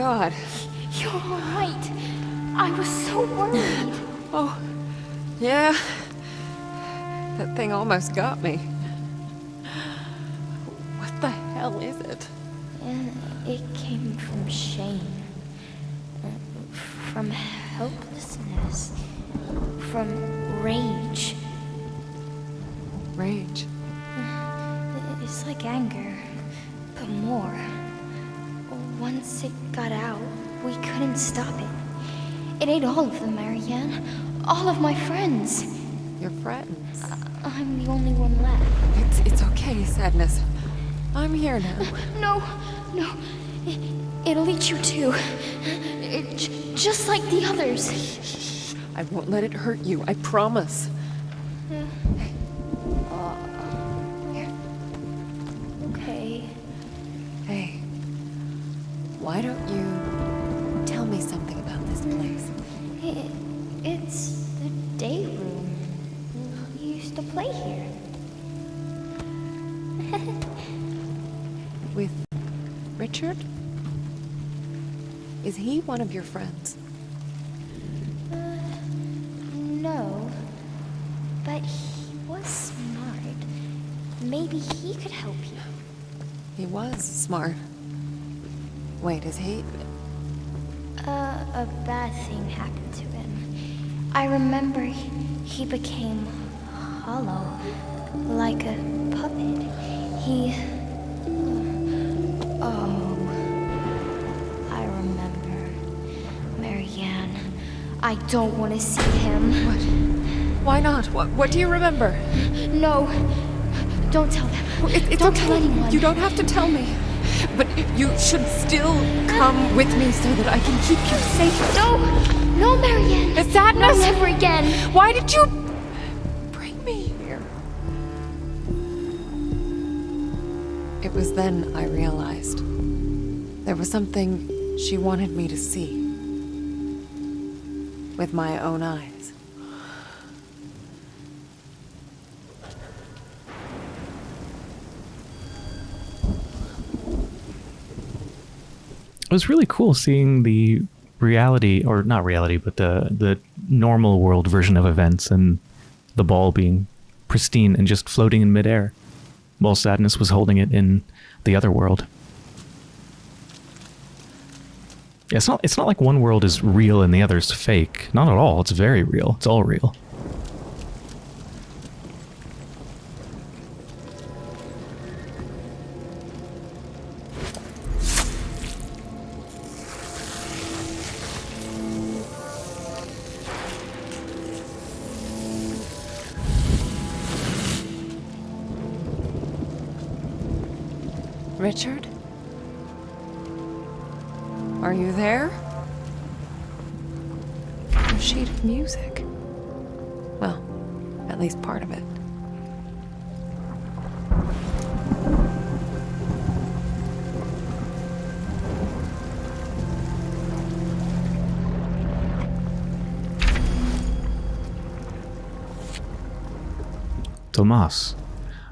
God. You're all right. I was so worried. Oh, yeah. That thing almost got me. Sadness. I'm here now. No, no. It, it'll eat you too. It, just like the others. Shh, shh. I won't let it hurt you. I promise. Okay. One of your friends? No. But he was smart. Maybe he could help you. He was smart. Wait, is he? Uh, a bad thing happened to him. I remember he, he became hollow, like a puppet. He. Oh. I don't want to see him. What? Why not? What, what do you remember? No. Don't tell them. It, it's don't okay. tell anyone. You don't have to tell me. But you should still come with me so that I can keep you safe. No! No, Marianne! The sadness! No, never again! Why did you bring me here? It was then I realized there was something she wanted me to see with my own eyes. it was really cool seeing the reality or not reality but the the normal world version of events and the ball being pristine and just floating in midair while sadness was holding it in the other world Yeah, it's not it's not like one world is real and the other's fake. Not at all. It's very real. It's all real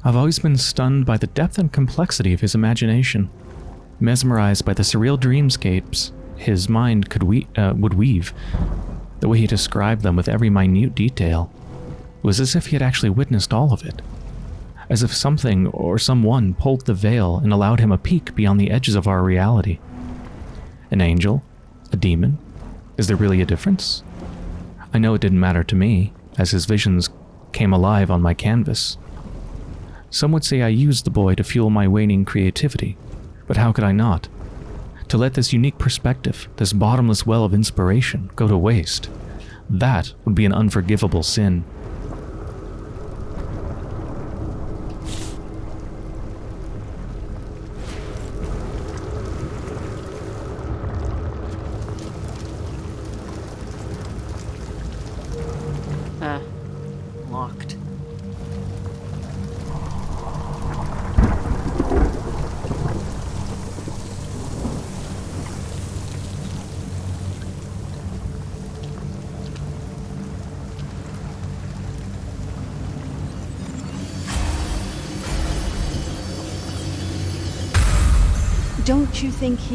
I've always been stunned by the depth and complexity of his imagination, mesmerized by the surreal dreamscapes his mind could we- uh, would weave. The way he described them with every minute detail was as if he had actually witnessed all of it, as if something or someone pulled the veil and allowed him a peek beyond the edges of our reality. An angel? A demon? Is there really a difference? I know it didn't matter to me, as his visions came alive on my canvas. Some would say I used the boy to fuel my waning creativity, but how could I not? To let this unique perspective, this bottomless well of inspiration, go to waste, that would be an unforgivable sin.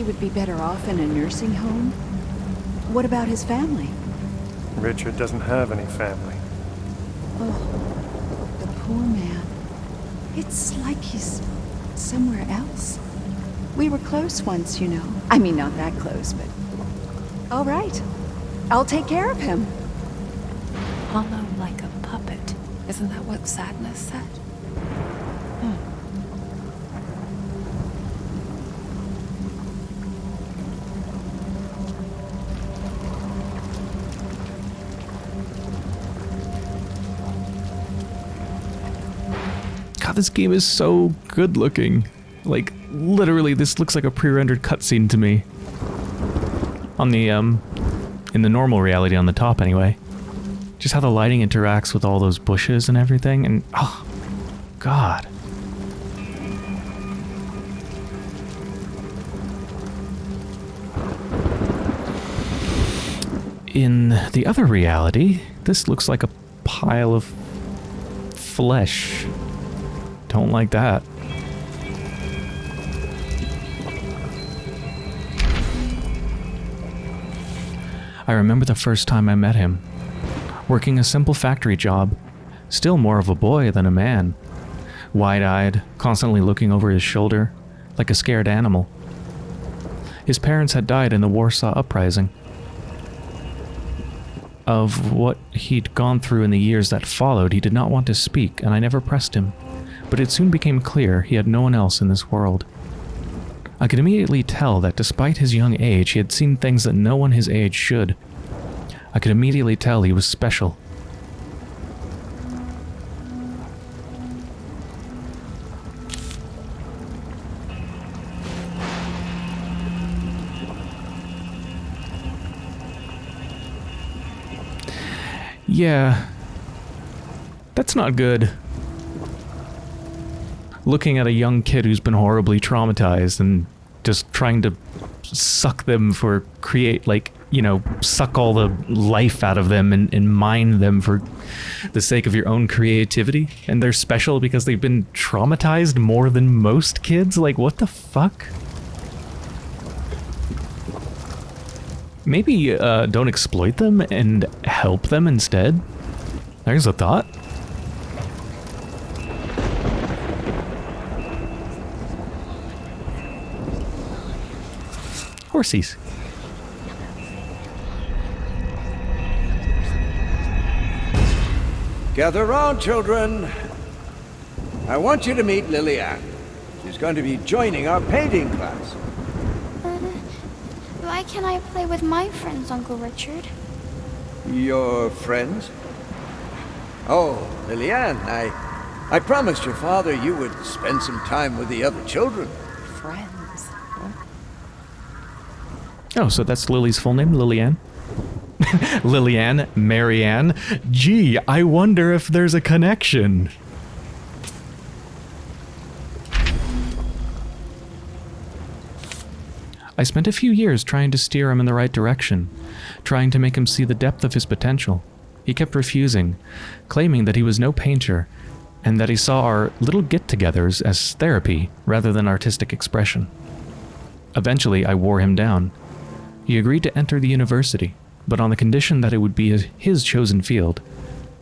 He would be better off in a nursing home? What about his family? Richard doesn't have any family. Oh, the poor man. It's like he's somewhere else. We were close once, you know. I mean, not that close, but... All right. I'll take care of him. Hollow like a puppet. Isn't that what sadness said? This game is so good looking. Like, literally, this looks like a pre-rendered cutscene to me. On the, um, in the normal reality on the top anyway. Just how the lighting interacts with all those bushes and everything, and, oh, God. In the other reality, this looks like a pile of flesh. Don't like that. I remember the first time I met him. Working a simple factory job. Still more of a boy than a man. Wide-eyed, constantly looking over his shoulder, like a scared animal. His parents had died in the Warsaw Uprising. Of what he'd gone through in the years that followed, he did not want to speak, and I never pressed him but it soon became clear he had no one else in this world. I could immediately tell that despite his young age, he had seen things that no one his age should. I could immediately tell he was special. Yeah. That's not good looking at a young kid who's been horribly traumatized and just trying to suck them for create like you know suck all the life out of them and, and mine them for the sake of your own creativity. And they're special because they've been traumatized more than most kids. Like what the fuck? Maybe uh, don't exploit them and help them instead? There's a thought horsies. Gather round, children. I want you to meet Lillian. She's going to be joining our painting class. Uh, why can't I play with my friends, Uncle Richard? Your friends? Oh, Lillian, I... I promised your father you would spend some time with the other children. Friends. Oh, so that's Lily's full name, Lillian? Lillian, Marianne. Gee, I wonder if there's a connection. I spent a few years trying to steer him in the right direction, trying to make him see the depth of his potential. He kept refusing, claiming that he was no painter, and that he saw our little get-togethers as therapy rather than artistic expression. Eventually, I wore him down. He agreed to enter the university, but on the condition that it would be his chosen field,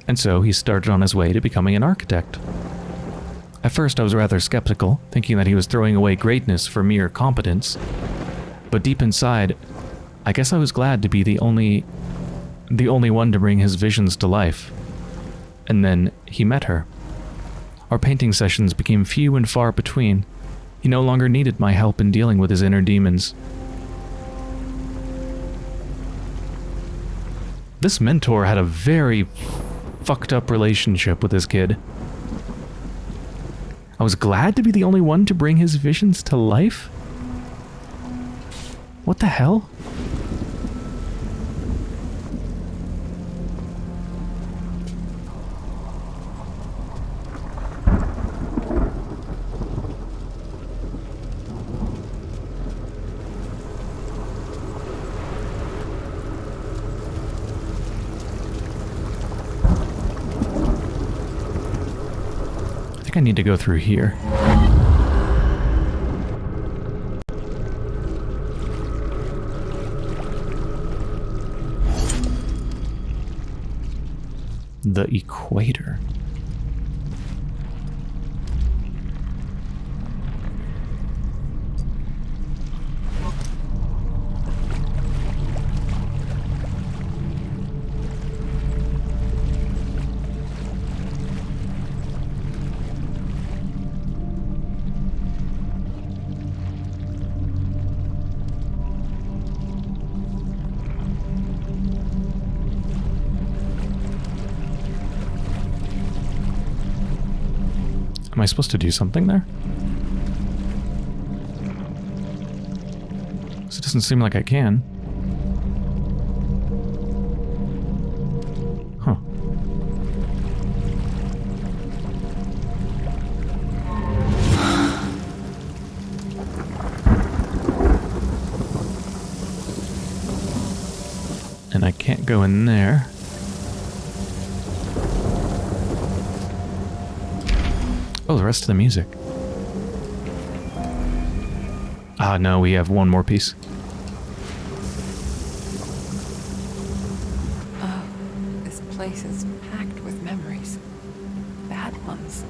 and so he started on his way to becoming an architect. At first I was rather skeptical, thinking that he was throwing away greatness for mere competence, but deep inside, I guess I was glad to be the only the only one to bring his visions to life. And then he met her. Our painting sessions became few and far between. He no longer needed my help in dealing with his inner demons. This mentor had a very fucked up relationship with this kid. I was glad to be the only one to bring his visions to life. What the hell? I need to go through here. The equator. Am I supposed to do something there? It doesn't seem like I can. Rest of the music. Ah, no, we have one more piece. Oh, this place is packed with memories. Bad ones.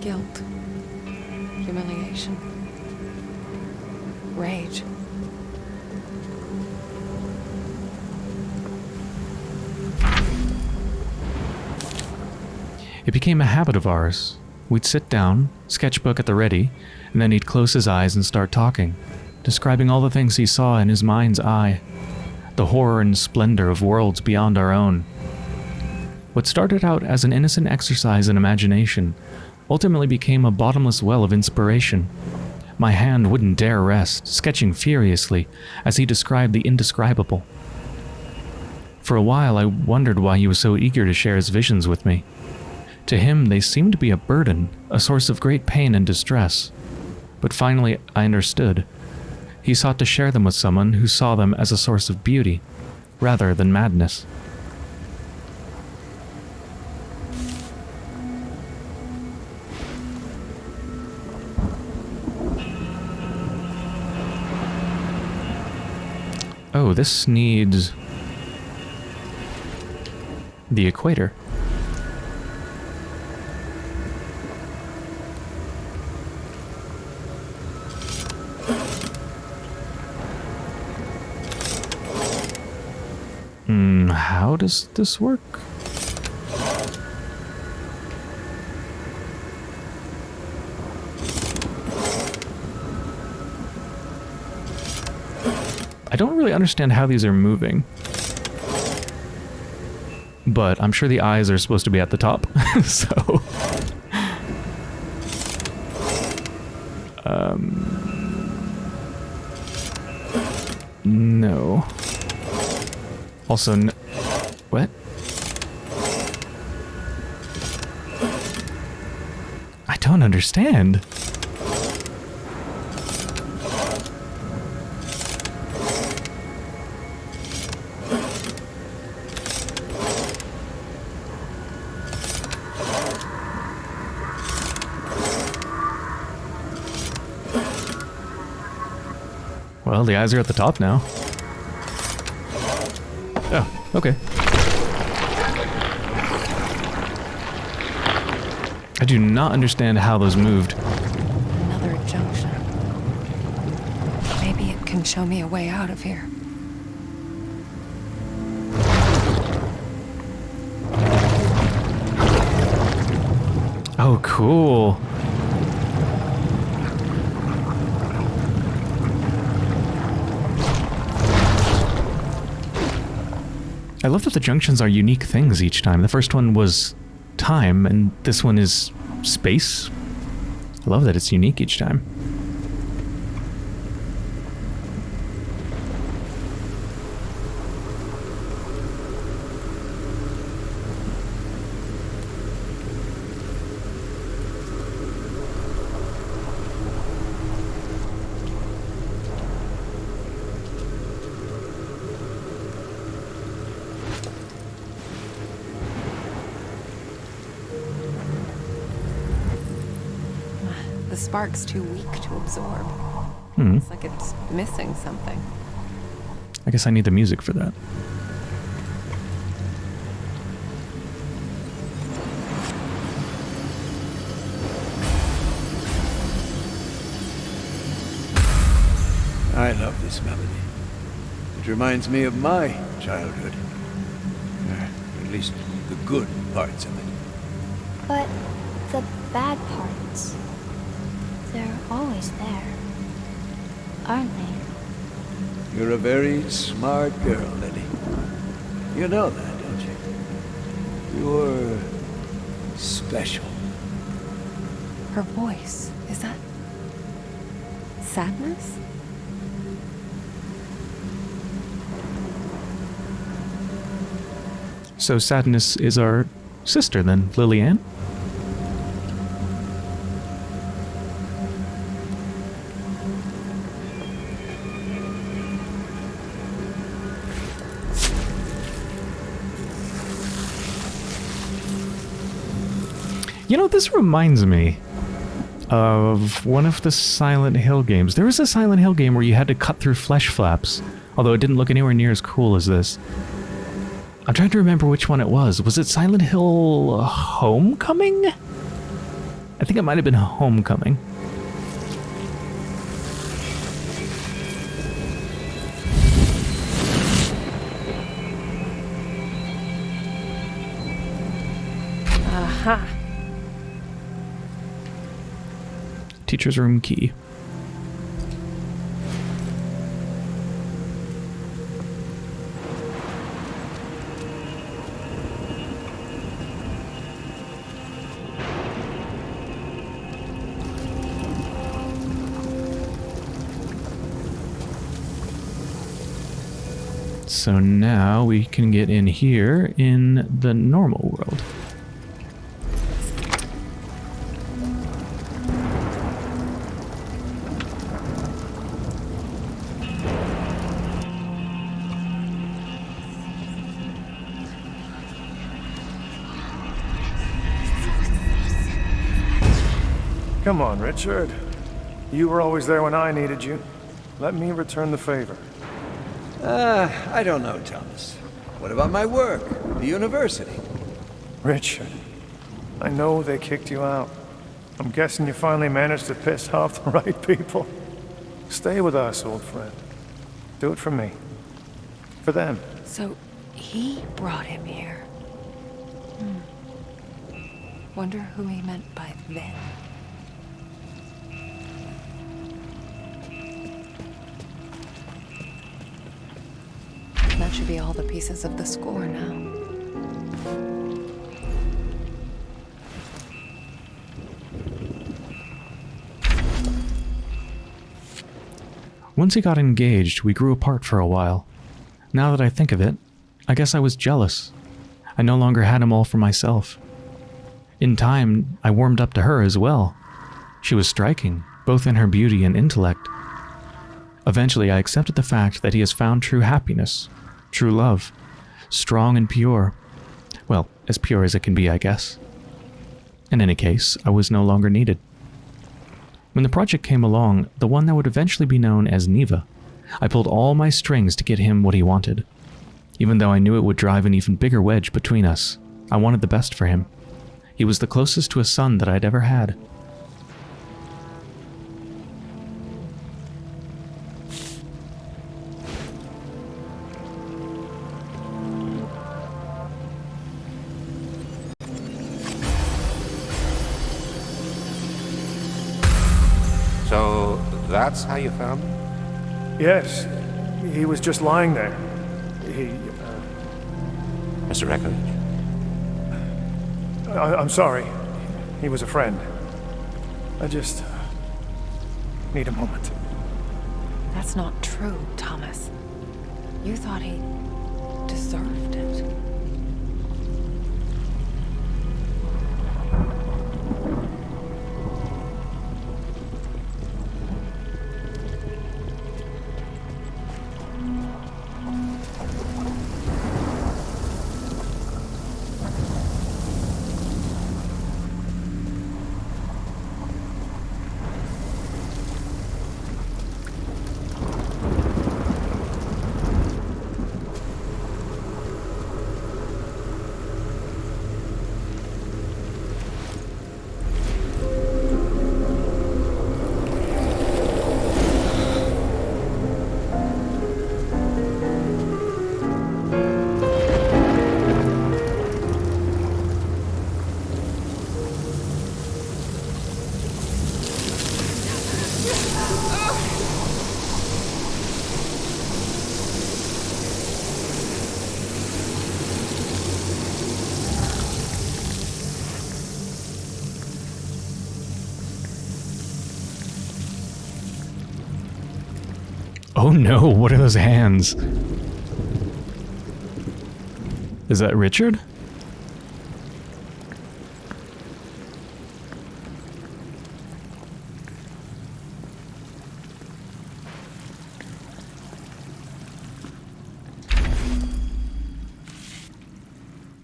Guilt. Humiliation. Rage. It became a habit of ours. We'd sit down, sketchbook at the ready, and then he'd close his eyes and start talking, describing all the things he saw in his mind's eye, the horror and splendor of worlds beyond our own. What started out as an innocent exercise in imagination ultimately became a bottomless well of inspiration. My hand wouldn't dare rest, sketching furiously as he described the indescribable. For a while, I wondered why he was so eager to share his visions with me. To him, they seemed to be a burden, a source of great pain and distress. But finally, I understood. He sought to share them with someone who saw them as a source of beauty, rather than madness. Oh, this needs the equator. Does this work? I don't really understand how these are moving. But I'm sure the eyes are supposed to be at the top, so... Um... No. Also, understand. Well, the eyes are at the top now. Oh, okay. I do not understand how those moved. Another junction. Maybe it can show me a way out of here. Oh, cool. I love that the junctions are unique things each time. The first one was time, and this one is space. I love that it's unique each time. spark's too weak to absorb. Hmm. It's like it's missing something. I guess I need the music for that. I love this melody. It reminds me of my childhood. Or at least the good parts of it. But the bad parts always there, aren't they? You're a very smart girl, Lily. You know that, don't you? You're special. Her voice, is that sadness? So Sadness is our sister then, Lillian? This reminds me of one of the Silent Hill games. There was a Silent Hill game where you had to cut through flesh flaps, although it didn't look anywhere near as cool as this. I'm trying to remember which one it was. Was it Silent Hill Homecoming? I think it might have been Homecoming. Teacher's room key. So now we can get in here in the normal world. Come on, Richard. You were always there when I needed you. Let me return the favor. Uh, I don't know, Thomas. What about my work? The university? Richard, I know they kicked you out. I'm guessing you finally managed to piss off the right people. Stay with us, old friend. Do it for me. For them. So he brought him here. Hmm. Wonder who he meant by them. Should be all the pieces of the score now. Once he got engaged, we grew apart for a while. Now that I think of it, I guess I was jealous. I no longer had him all for myself. In time, I warmed up to her as well. She was striking, both in her beauty and intellect. Eventually, I accepted the fact that he has found true happiness, true love, strong and pure. Well, as pure as it can be, I guess. In any case, I was no longer needed. When the project came along, the one that would eventually be known as Niwa, I pulled all my strings to get him what he wanted. Even though I knew it would drive an even bigger wedge between us, I wanted the best for him. He was the closest to a son that I'd ever had. That's how you found him? Yes, he was just lying there. He. Uh, Mr. Eckledge? I, I'm sorry. He was a friend. I just. need a moment. That's not true, Thomas. You thought he deserved it. No, what are those hands? Is that Richard?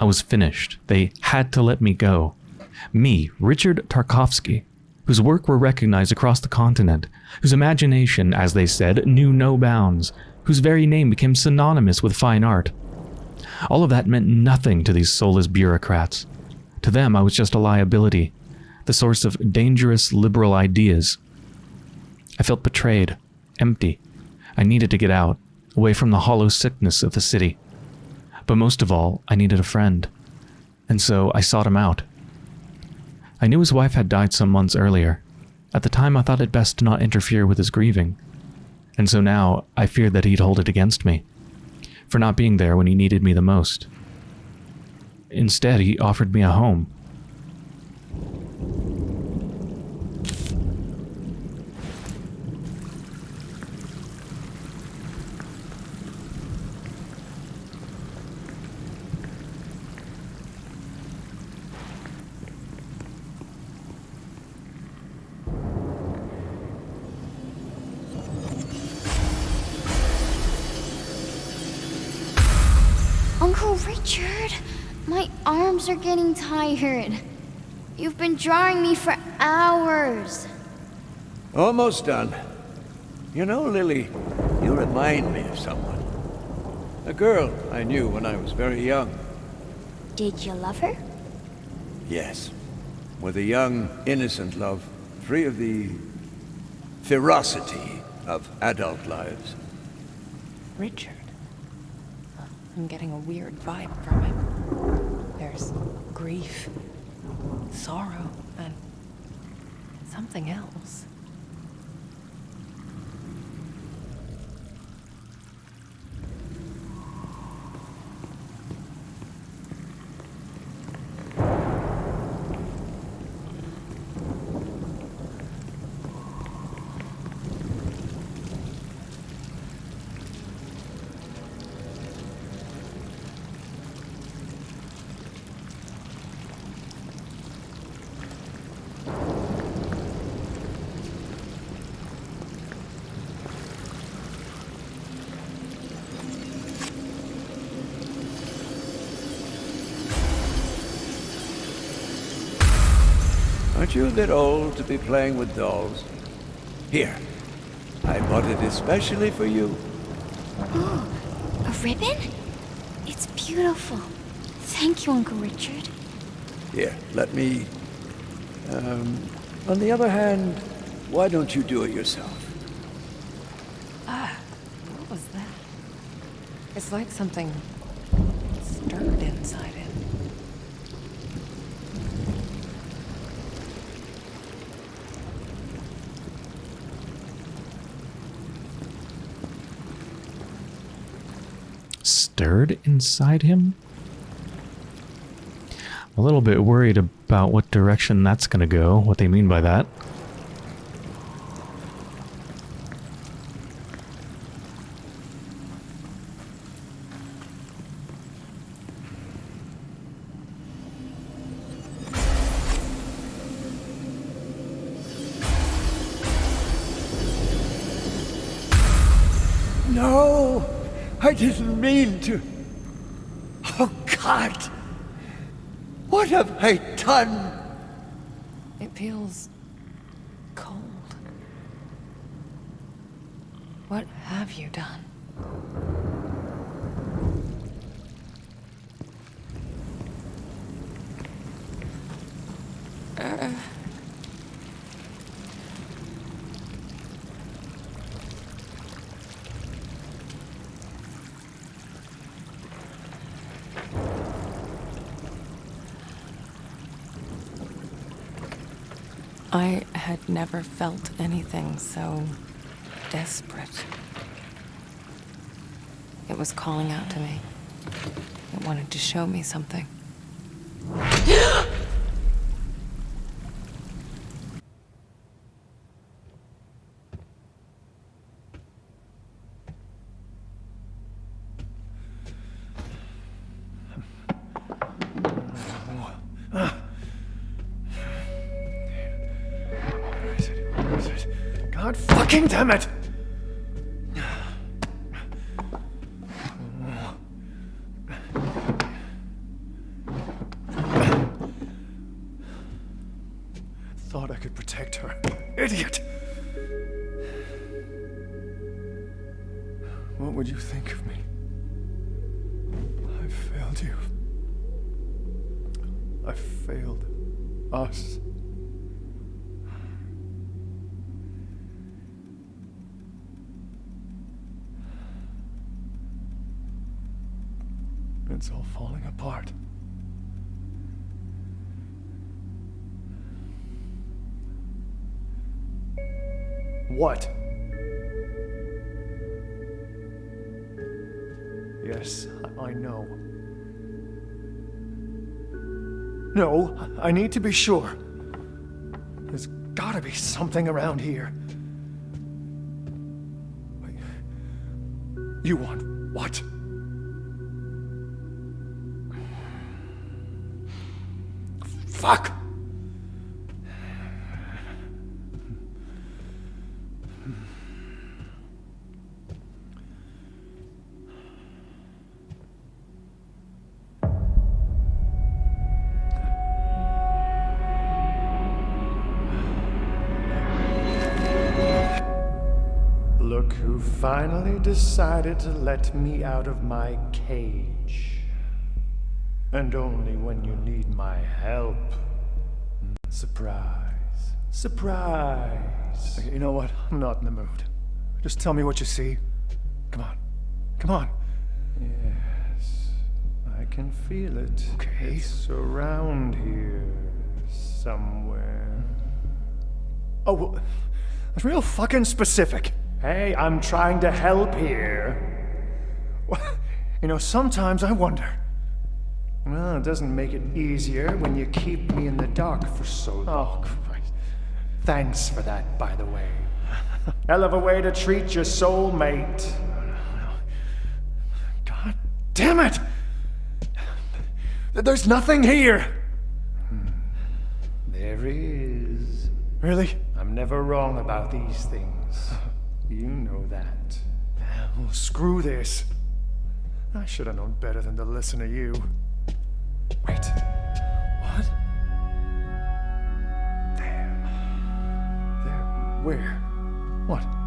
I was finished. They had to let me go. Me, Richard Tarkovsky, whose work were recognized across the continent, whose imagination, as they said, knew no bounds, whose very name became synonymous with fine art. All of that meant nothing to these soulless bureaucrats. To them, I was just a liability, the source of dangerous liberal ideas. I felt betrayed, empty. I needed to get out, away from the hollow sickness of the city. But most of all, I needed a friend. And so I sought him out. I knew his wife had died some months earlier. At the time, I thought it best to not interfere with his grieving. And so now, I feared that he'd hold it against me, for not being there when he needed me the most. Instead, he offered me a home. Getting tired. You've been drawing me for hours. Almost done. You know, Lily, you remind me of someone. A girl I knew when I was very young. Did you love her? Yes. With a young, innocent love, free of the ferocity of adult lives. Richard. I'm getting a weird vibe from him. There's grief, sorrow, and something else. Aren't you a bit old to be playing with dolls? Here, I bought it especially for you. Oh, a ribbon? It's beautiful. Thank you, Uncle Richard. Here, let me... Um, on the other hand, why don't you do it yourself? Ah, what was that? It's like something stirred inside him. Stirred inside him? I'm a little bit worried about what direction that's going to go, what they mean by that. No! I didn't mean to. Oh, God! What have I done? It feels cold. What have you done? Uh, I had never felt anything so desperate. It was calling out to me. It wanted to show me something. damn it! Need to be sure. There's gotta be something around here. You want who finally decided to let me out of my cage. And only when you need my help. Surprise. Surprise. Okay, you know what? I'm not in the mood. Just tell me what you see. Come on. Come on. Yes. I can feel it. Okay. It's around here. Somewhere. Oh, well, that's real fucking specific. Hey, I'm trying to help here. You know, sometimes I wonder. Well, it doesn't make it easier when you keep me in the dark for so long. Oh, Christ. Thanks for that, by the way. Hell of a way to treat your soulmate. God damn it! There's nothing here! Hmm. There is. Really? I'm never wrong about these things. You know that. Screw this. I should have known better than to listen to you. Wait. What? There. There. Where? What?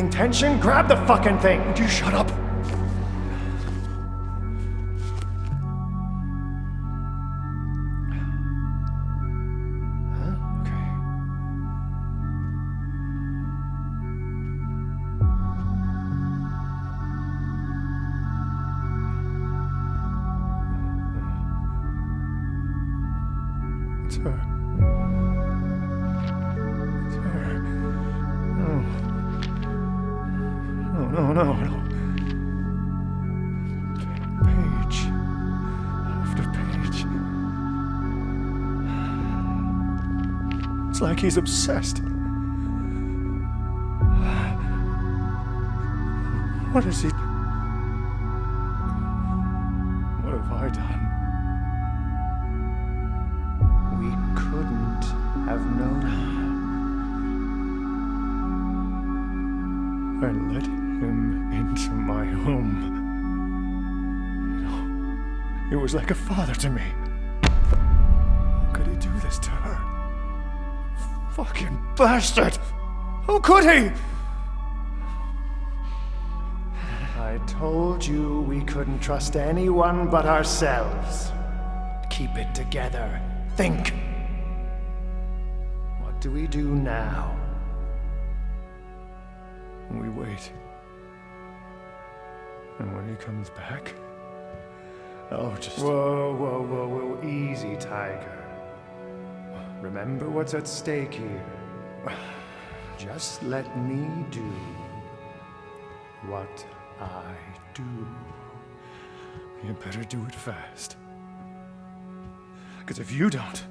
Building tension? Grab the fucking thing! Would you shut up? It's like he's obsessed. What is he? What have I done? We couldn't have known. I let him into my home. You know, he was like a father to me. Bastard! How could he? I told you we couldn't trust anyone but ourselves. Keep it together. Think. What do we do now? We wait. And when he comes back, I'll just. Whoa, whoa, whoa, whoa. Easy, Tiger. Remember what's at stake here. Just let me do what I do. You better do it fast. Because if you don't,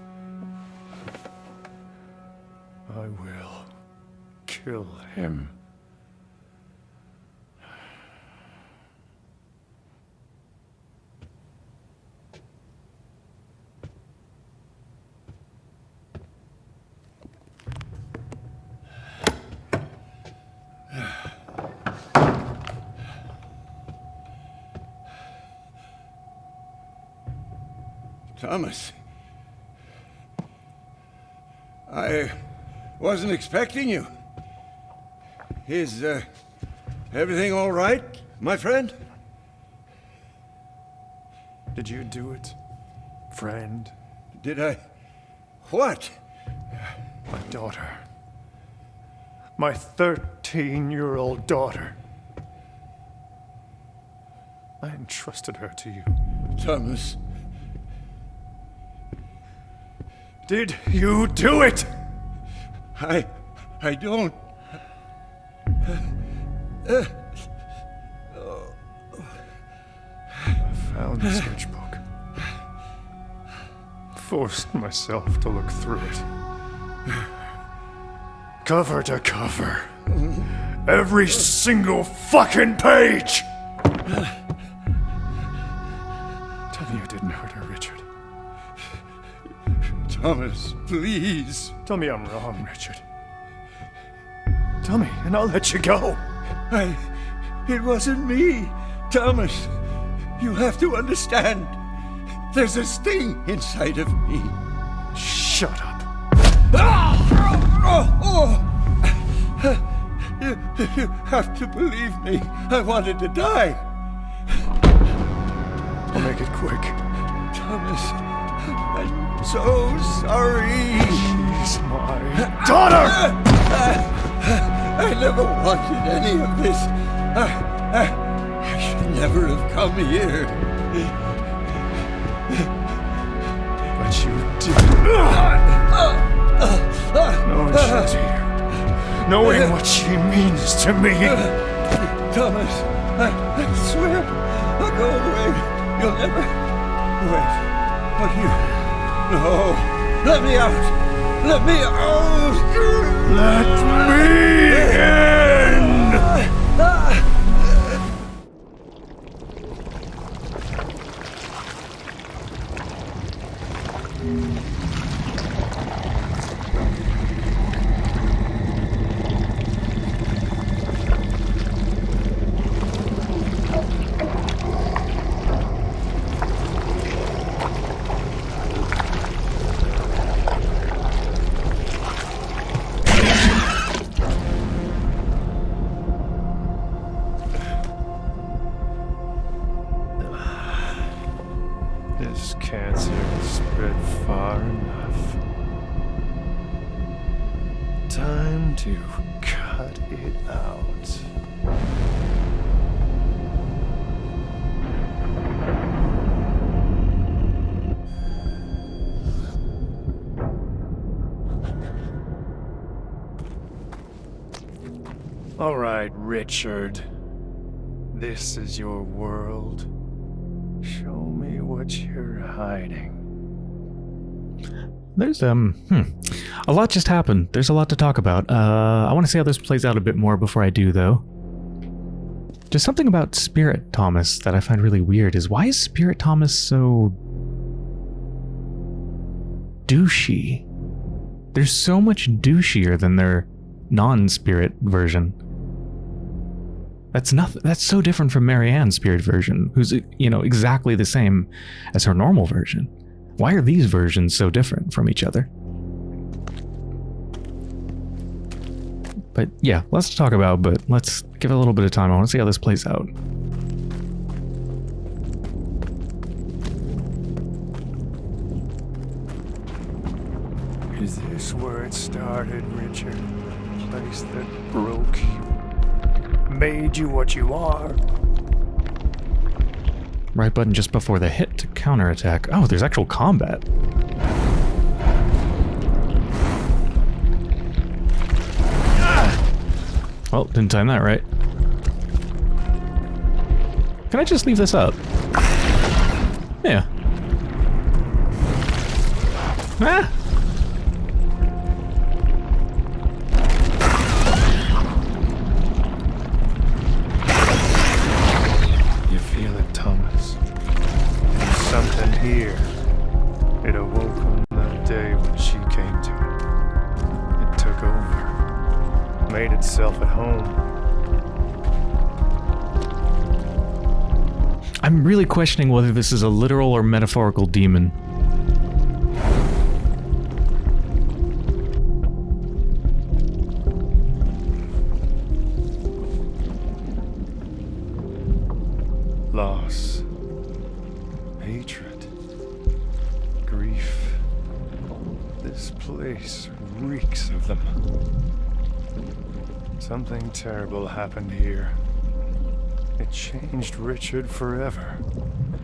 I will kill him. Thomas. I wasn't expecting you. Is, uh, everything all right, my friend? Did you do it, friend? Did I... What? My daughter. My 13-year-old daughter. I entrusted her to you. Thomas. Did you do it? I... I don't... I found the sketchbook. Forced myself to look through it. Cover to cover. Every single fucking page! Thomas, please. Tell me I'm wrong, Richard. Tell me, and I'll let you go. I... It wasn't me. Thomas, you have to understand. There's a sting inside of me. Shut up. Ah! Oh, oh. You, you have to believe me. I wanted to die. I'll make it quick. Thomas, so sorry. She's my daughter! I never wanted any of this. I, should never have come here. But you did. Knowing she's here. Knowing what she means to me. Thomas, I, I swear, I'll go away. You'll never... Wait, but you... No, let me out. Let me out. Let me in! Richard. This is your world. Show me what you're hiding. There's um, hmm, a lot just happened. There's a lot to talk about. Uh, I want to see how this plays out a bit more before I do, though. Just something about Spirit Thomas that I find really weird is why is Spirit Thomas so douchey? There's so much douchier than their non-spirit version. That's nothing. That's so different from Marianne's spirit version, who's you know exactly the same as her normal version. Why are these versions so different from each other? But yeah, let's talk about. But let's give it a little bit of time. I want to see how this plays out. Is this where it started, Richard? Place that broke you, made you what you are? Right button just before the hit to counterattack. Oh, there's actual combat. Well, didn't time that right. Can I just leave this up? Yeah. Ah! Questioning whether this is a literal or metaphorical demon. Richard forever.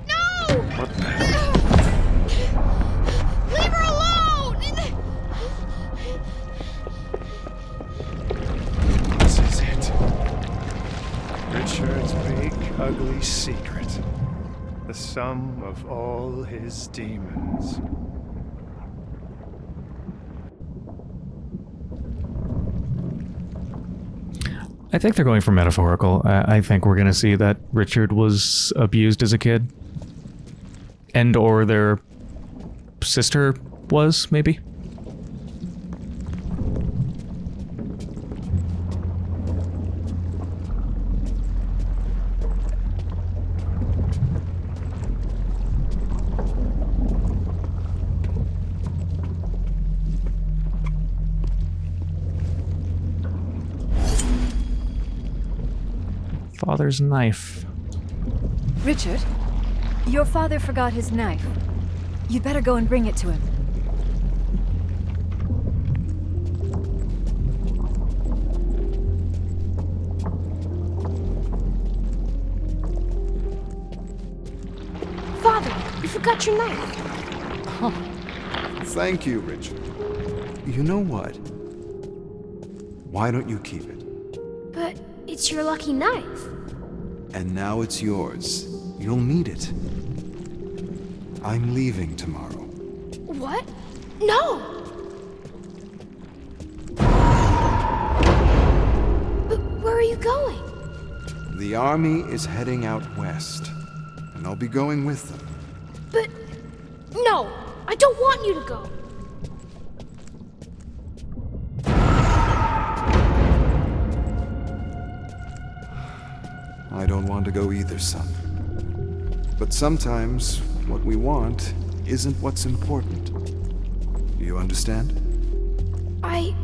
No! What the hell? Leave her alone! This is it. Richard's big, ugly secret. The sum of all his demons. I think they're going for metaphorical. I, I think we're going to see that Richard was abused as a kid. And or their sister was, maybe? Father's knife. Richard, your father forgot his knife. You'd better go and bring it to him. Father, you forgot your knife. Thank you, Richard. You know what? Why don't you keep it? It's your lucky knife. And now it's yours. You'll need it. I'm leaving tomorrow. What? No! But where are you going? The army is heading out west, and I'll be going with them. But no, I don't want you to go. Either, son. But sometimes what we want isn't what's important. Do you understand? I.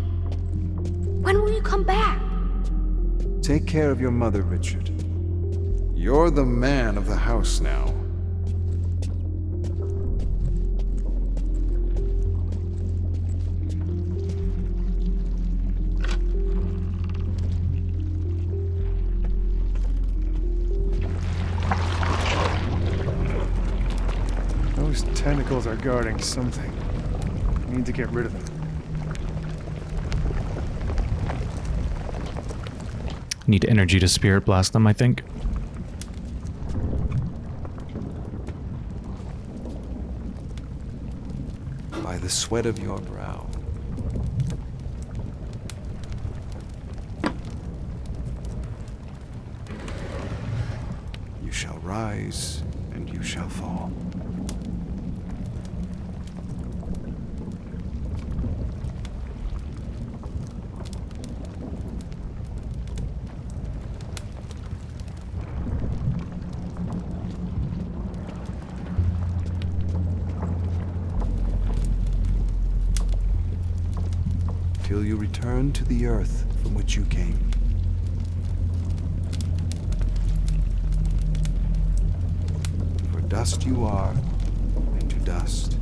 When will you come back? Take care of your mother, Richard. You're the man of the house now. Those tentacles are guarding something. We need to get rid of them. Need energy to spirit blast them, I think. By the sweat of your brow. You shall rise, and you shall fall. Till you return to the earth from which you came. For dust you are, and to dust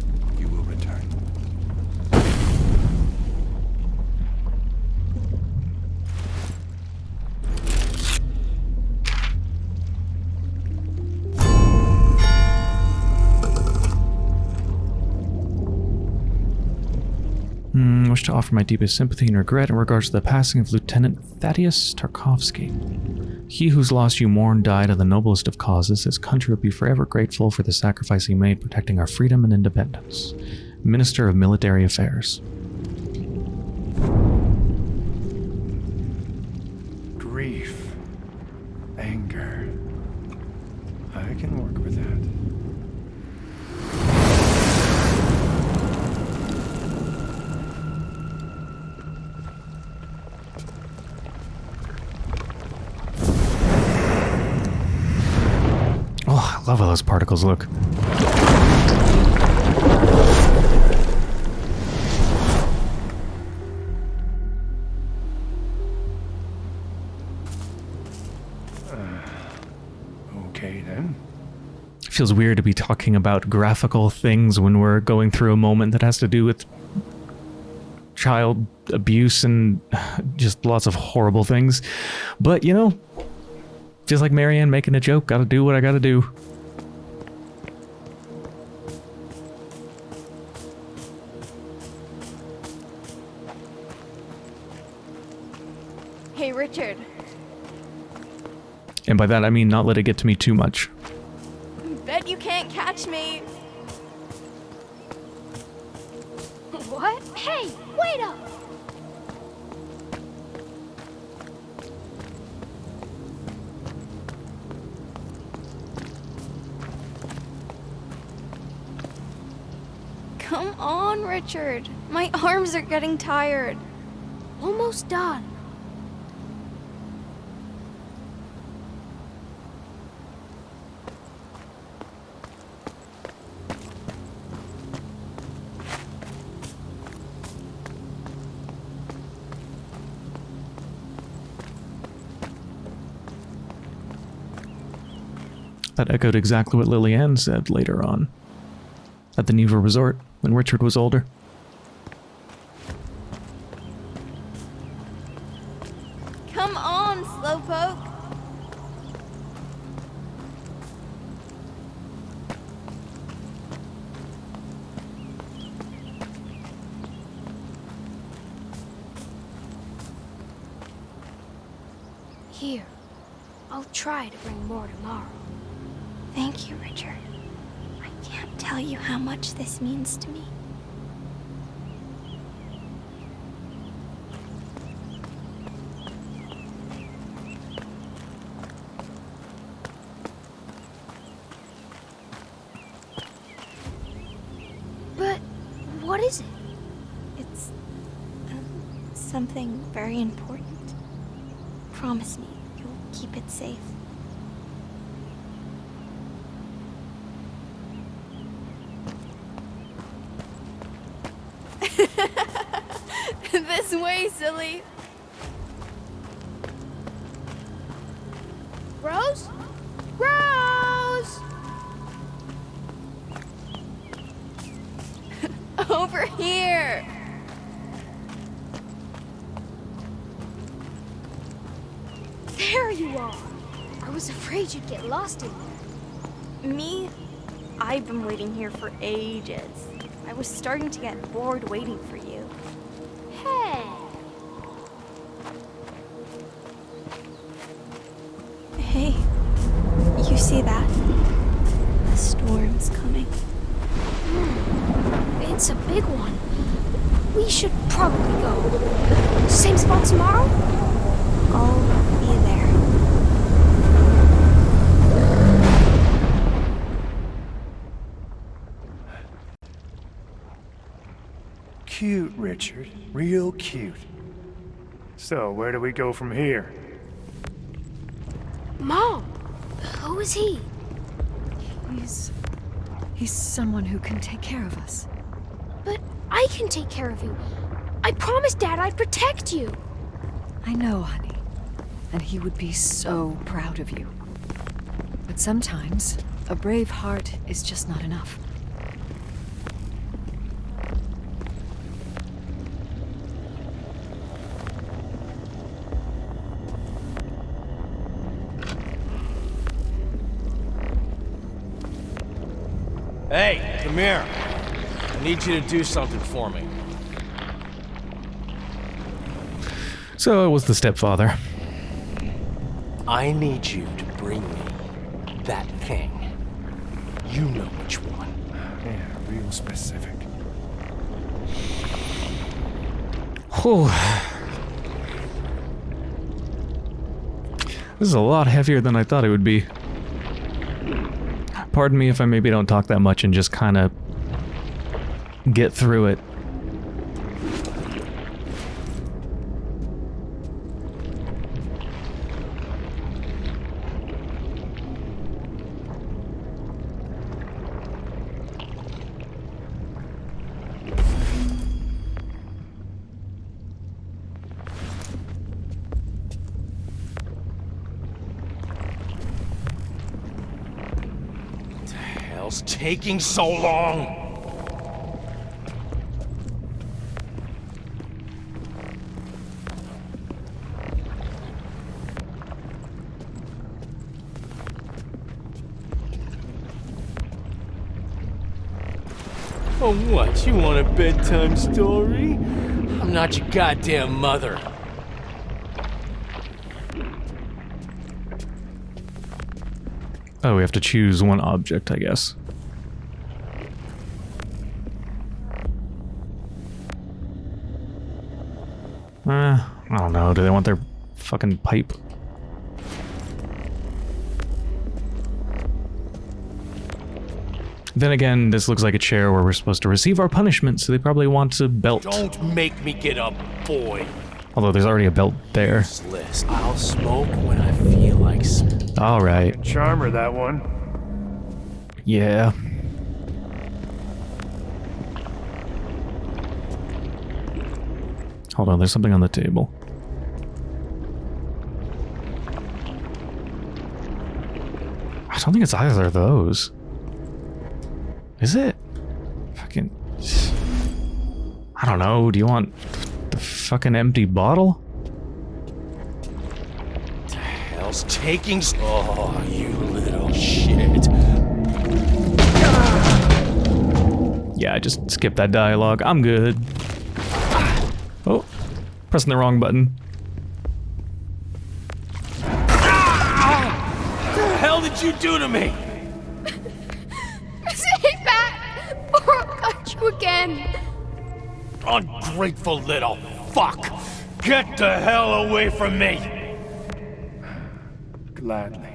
To offer my deepest sympathy and regret in regards to the passing of Lieutenant Thaddeus Tarkovsky. He whose loss you mourn died of the noblest of causes. His country will be forever grateful for the sacrifice he made protecting our freedom and independence. Minister of Military Affairs. Those particles look. Okay then. feels weird to be talking about graphical things when we're going through a moment that has to do with child abuse and just lots of horrible things. But, you know, just like Marianne making a joke, gotta do what I gotta do. By that I mean not let it get to me too much. Bet you can't catch me. What? Hey, wait up! Come on, Richard. My arms are getting tired. Almost done. That echoed exactly what Lillian said later on. At the Niwa Resort, when Richard was older. There you are! I was afraid you'd get lost in there. Me? I've been waiting here for ages. I was starting to get bored waiting for you. Hey! Hey, you see that? The storm's coming. Hmm, it's a big one. We should probably go. Same spot tomorrow? I'll be there. Cute, Richard. Real cute. So, where do we go from here? Mom! Who is he? He's... He's someone who can take care of us. But I can take care of you. I promised Dad I'd protect you. I know, honey. And he would be so proud of you. But sometimes, a brave heart is just not enough. Hey, come here. I need you to do something for me. So it was the stepfather. I need you to bring me that thing. You know which one. Yeah, real specific. Whew. This is a lot heavier than I thought it would be. Pardon me if I maybe don't talk that much and just kind of get through it. Hell's taking so long? Oh, what? You want a bedtime story? I'm not your goddamn mother. Oh, we have to choose one object, I guess. Uh, I don't know. Do they want their fucking pipe? Then again, this looks like a chair where we're supposed to receive our punishment, so they probably want a belt. Don't make me get up, boy. Although there's already a belt there. List. I'll smoke when I feel like smoking. Alright. Charmer, that one. Yeah. Hold on, there's something on the table. Don't think it's either of those. Is it? Fucking... I don't know, do you want the fucking empty bottle? The hell's taking. Oh, you little shit. Yeah, I just skip that dialogue. I'm good. Oh, pressing the wrong button. Do to me? Stay back, or I'll cut you again. Ungrateful little fuck! Get the hell away from me! Gladly.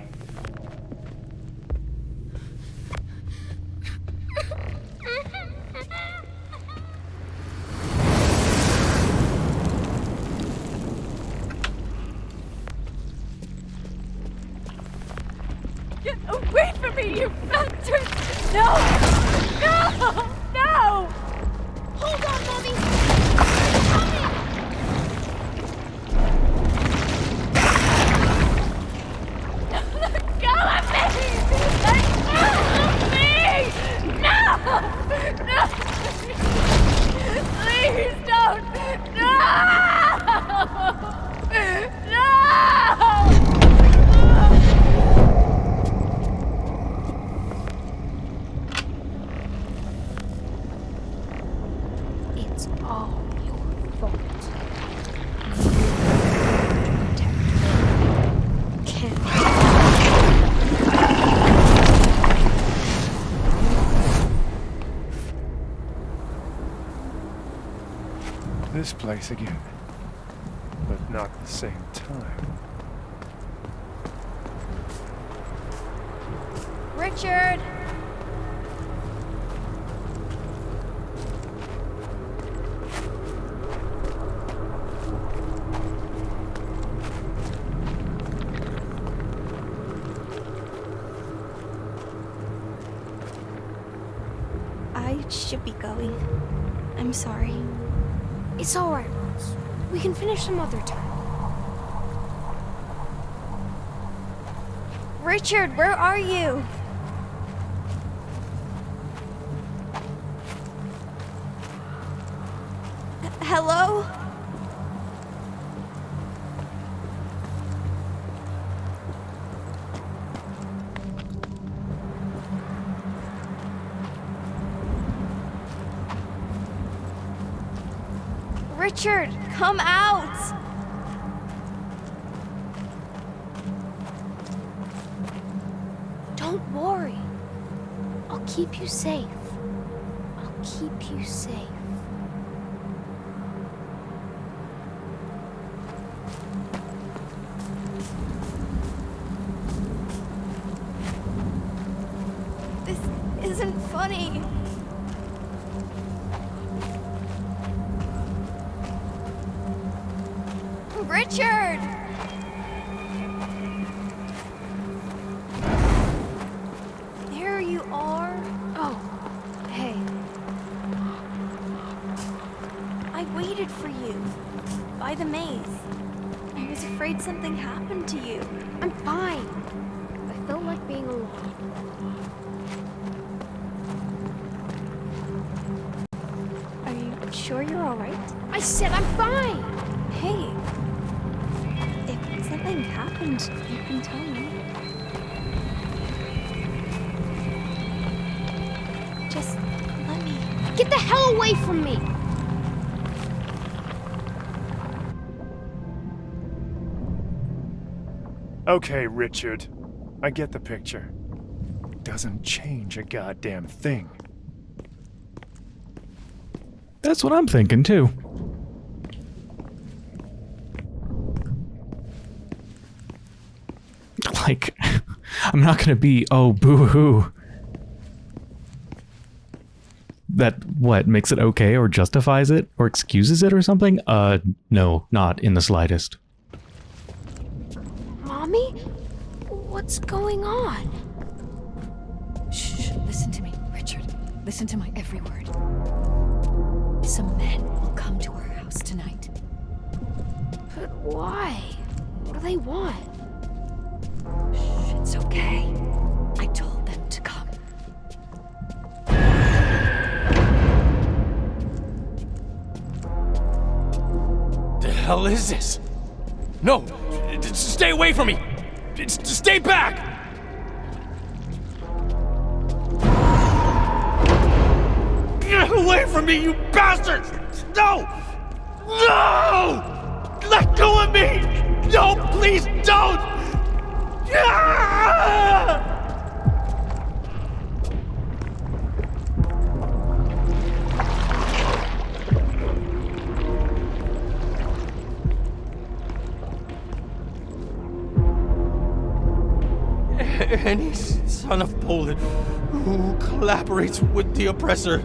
Place again. Richard, where are you? H- Hello? Richard, come out! Don't worry. I'll keep you safe. I'll keep you safe. Okay, Richard. I get the picture. Doesn't change a goddamn thing. That's what I'm thinking too. Like, I'm not gonna be, oh, boo hoo. That, what, makes it okay or justifies it or excuses it or something? Uh, no, not in the slightest. What's going on? Shh, listen to me, Richard. Listen to my every word. Some men will come to our house tonight. But why? What do they want? Shh, it's okay. I told them to come. The hell is this? No! Stay away from me! Stay back! Get away from me, you bastards! No! No! Let go of me! No, please don't! Ah! Any son of Poland who collaborates with the oppressor.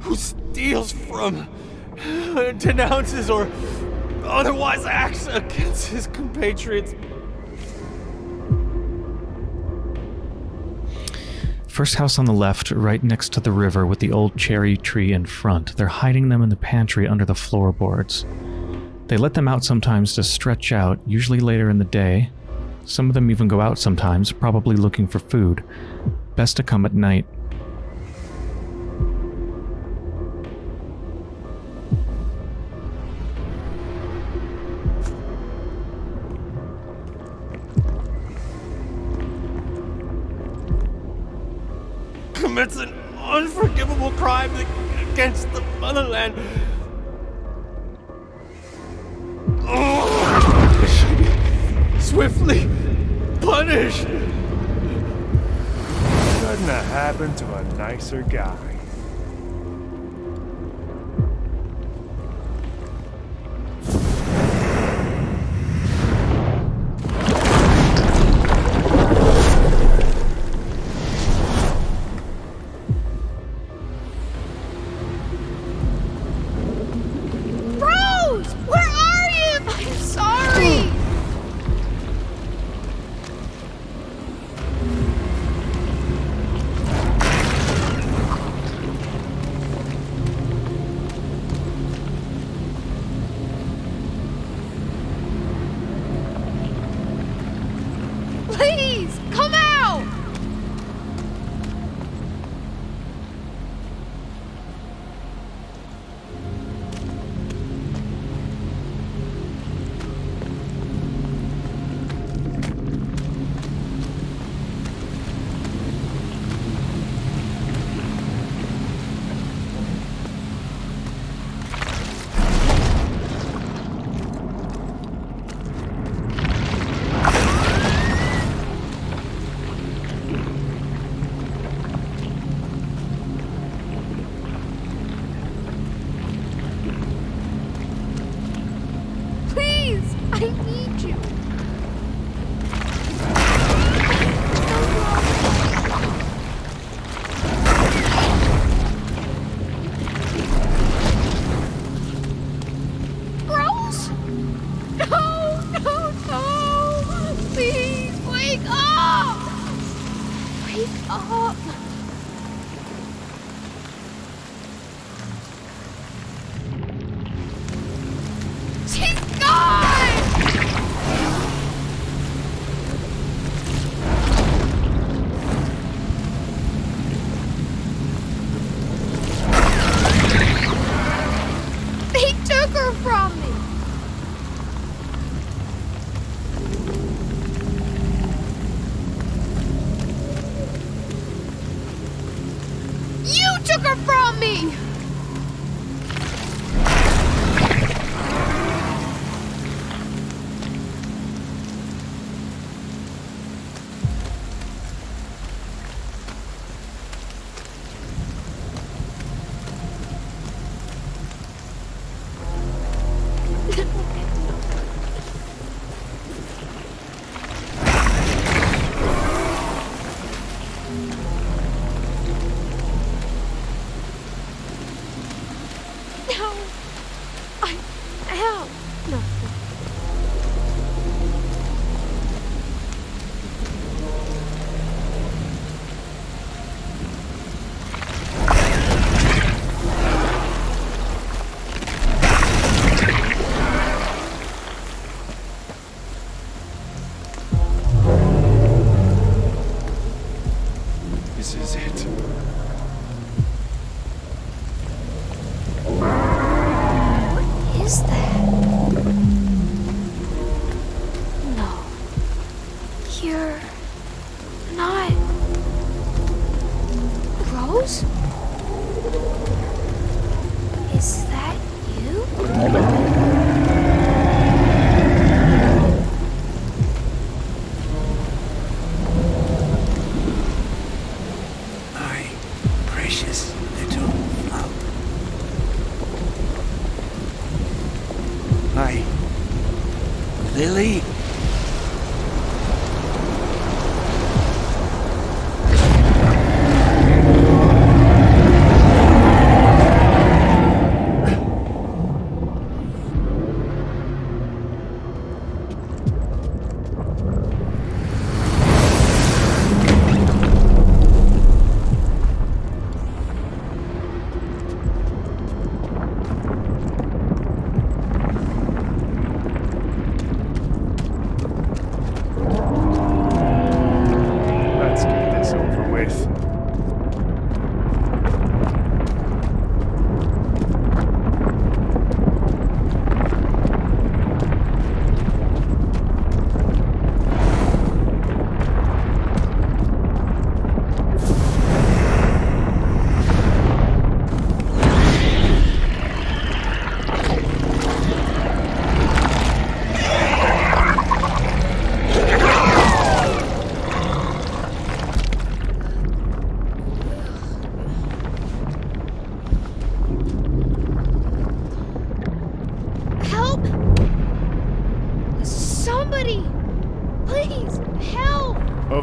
Who steals from, denounces, or otherwise acts against his compatriots. First house on the left, right next to the river with the old cherry tree in front. They're hiding them in the pantry under the floorboards. They let them out sometimes to stretch out, usually later in the day. Some of them even go out sometimes, probably looking for food. Best to come at night. took her from me!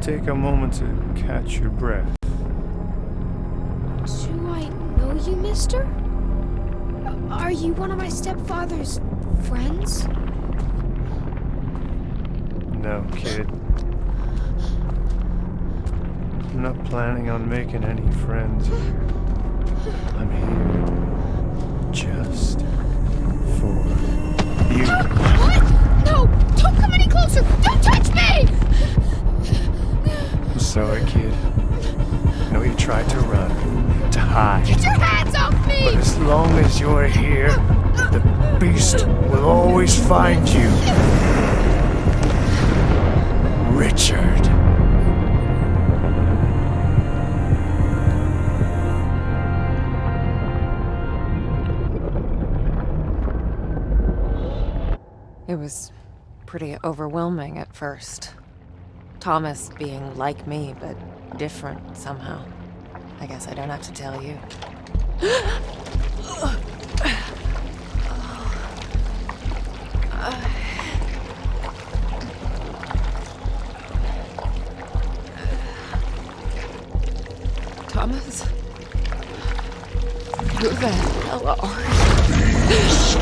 take a moment to catch your breath? Do I know you, mister? Are you one of my stepfather's friends? No, kid. I'm not planning on making any friends here. I'm here just for you. What? No! Don't come any closer! Don't touch me! Sorry, kid. I know you tried to run, to hide. Get your hands off me! But as long as you're here, the beast will always find you. Richard. It was pretty overwhelming at first. Thomas being like me, but different somehow. I guess I don't have to tell you. Thomas? Who the hell are Beast.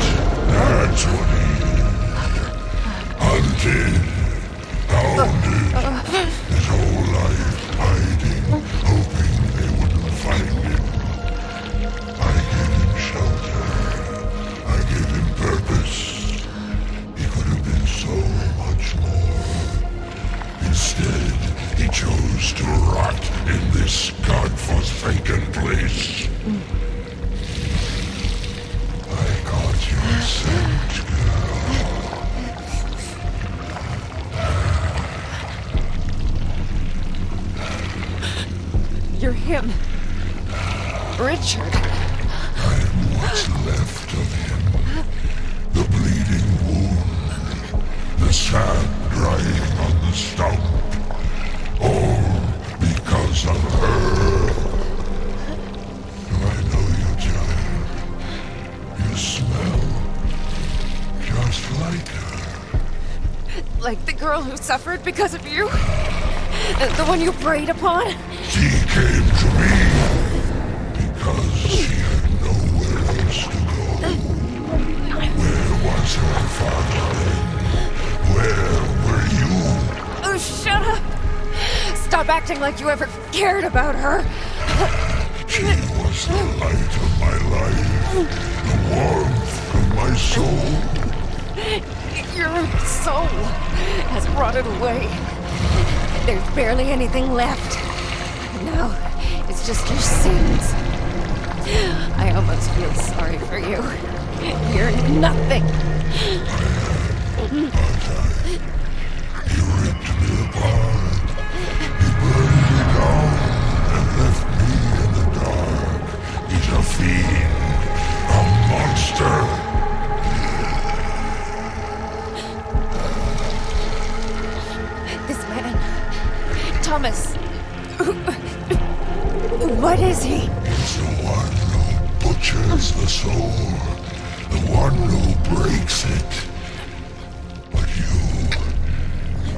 That's what. Hunted. Suffered because of you? The one you preyed upon? She came to me because she had nowhere else to go. Where was her father? Where were you? Oh, shut up! Stop acting like you ever cared about her. She was the light of my life, the warmth of my soul. Your soul rotted away. There's barely anything left. Now, it's just your sins. I almost feel sorry for you. You're nothing. He ripped me Thomas. What is he? He's the one who butchers the soul, the one who breaks it. But you,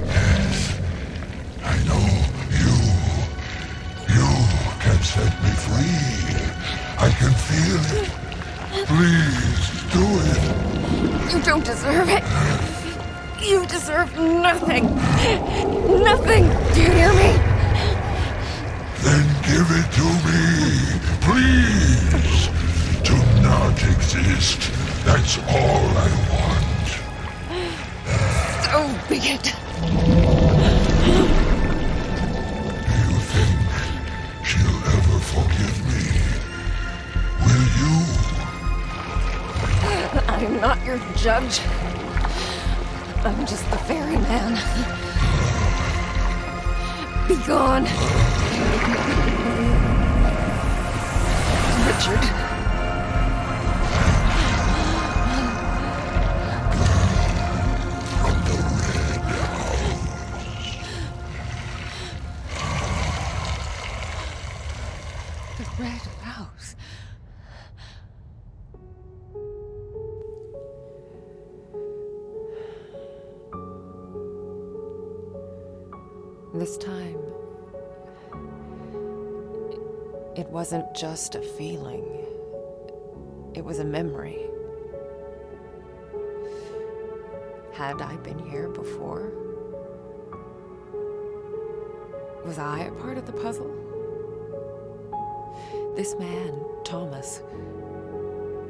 yes, I know you, you can set me free. I can feel it. Please do it. You don't deserve it. You deserve nothing. Nothing. Do you hear me? Then give it to me, please. To not exist. That's all I want. So be it. Do you think she'll ever forgive me? Will you? I'm not your judge. I'm just the ferryman. Be gone. Richard. Wasn't just a feeling, it was a memory. Had I been here before? Was I a part of the puzzle? This man, Thomas,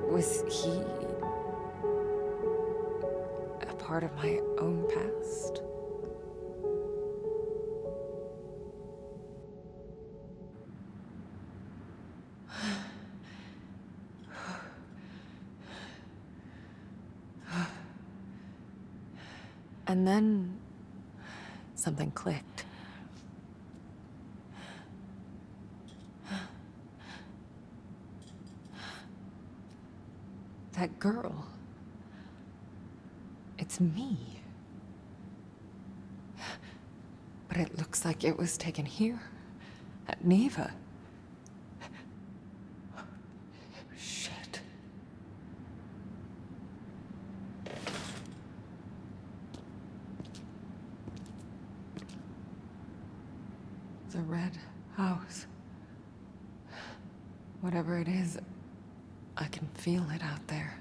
was he a part of my own past? Clicked. That girl. It's me. But it looks like it was taken here, at Niwa. the red house. Whatever it is, I can feel it out there.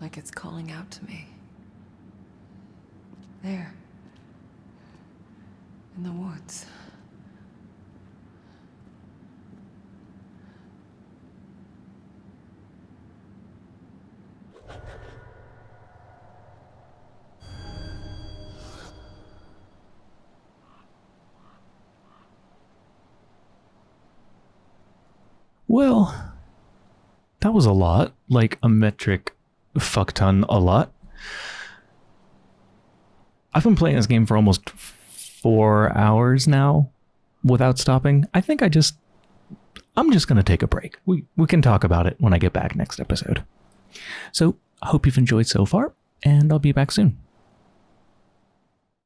Like it's calling out to me. There. In the woods. Well, that was a lot. Like a metric fuck ton a lot. I've been playing this game for almost four hours now without stopping. I think I just I'm just gonna take a break. We we can talk about it when I get back next episode. So I hope you've enjoyed so far, and I'll be back soon.